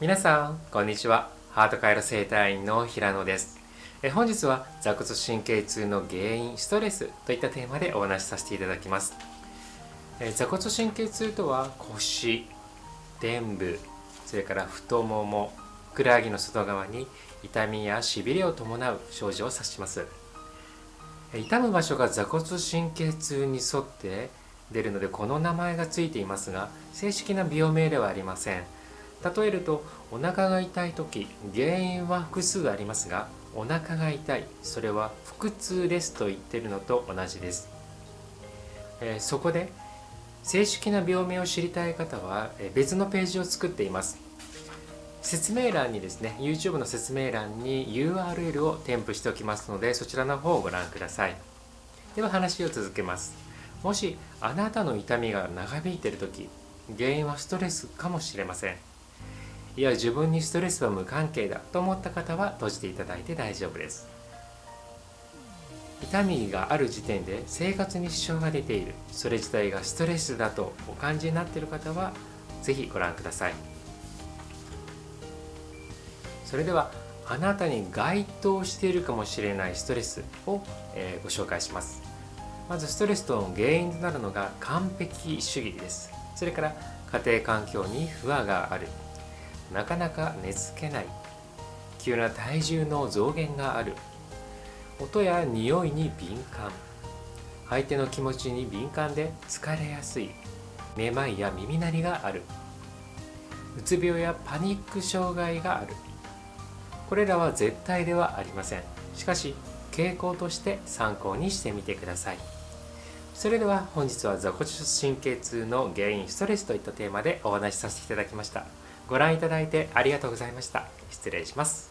皆さんこんにちは。ハート回路整体院の平野です。え本日は座骨神経痛の原因ストレスといったテーマでお話しさせていただきます。え座骨神経痛とは腰臀部それから太ももふくらはぎの外側に痛みやしびれを伴う症状を指します。痛む場所が座骨神経痛に沿って出るのでこの名前がついていますが正式な病名ではありません。例えるとお腹が痛い時原因は複数ありますがお腹が痛いそれは腹痛ですと言ってるのと同じです、えー、そこで正式な病名を知りたい方は別のページを作っています。説明欄にですね YouTube の説明欄に URL を添付しておきますのでそちらの方をご覧ください。では話を続けます。もしあなたの痛みが長引いている時原因はストレスかもしれません。いや自分にストレスは無関係だと思った方は閉じていただいて大丈夫です。痛みがある時点で生活に支障が出ている。それ自体がストレスだとお感じになっている方は是非ご覧ください。それではあなたに該当しているかもしれないストレスを、えー、ご紹介します。まずストレスの原因となるのが完璧主義です。それから家庭環境に不和がある。なかなか寝つけない。急な体重の増減がある。音や匂いに敏感。相手の気持ちに敏感で疲れやすい。めまいや耳鳴りがある。うつ病やパニック障害がある。これらは絶対ではありません。しかし傾向として参考にしてみてください。それでは本日は座骨神経痛の原因ストレスといったテーマでお話しさせていただきました。ご覧いただいてありがとうございました。失礼します。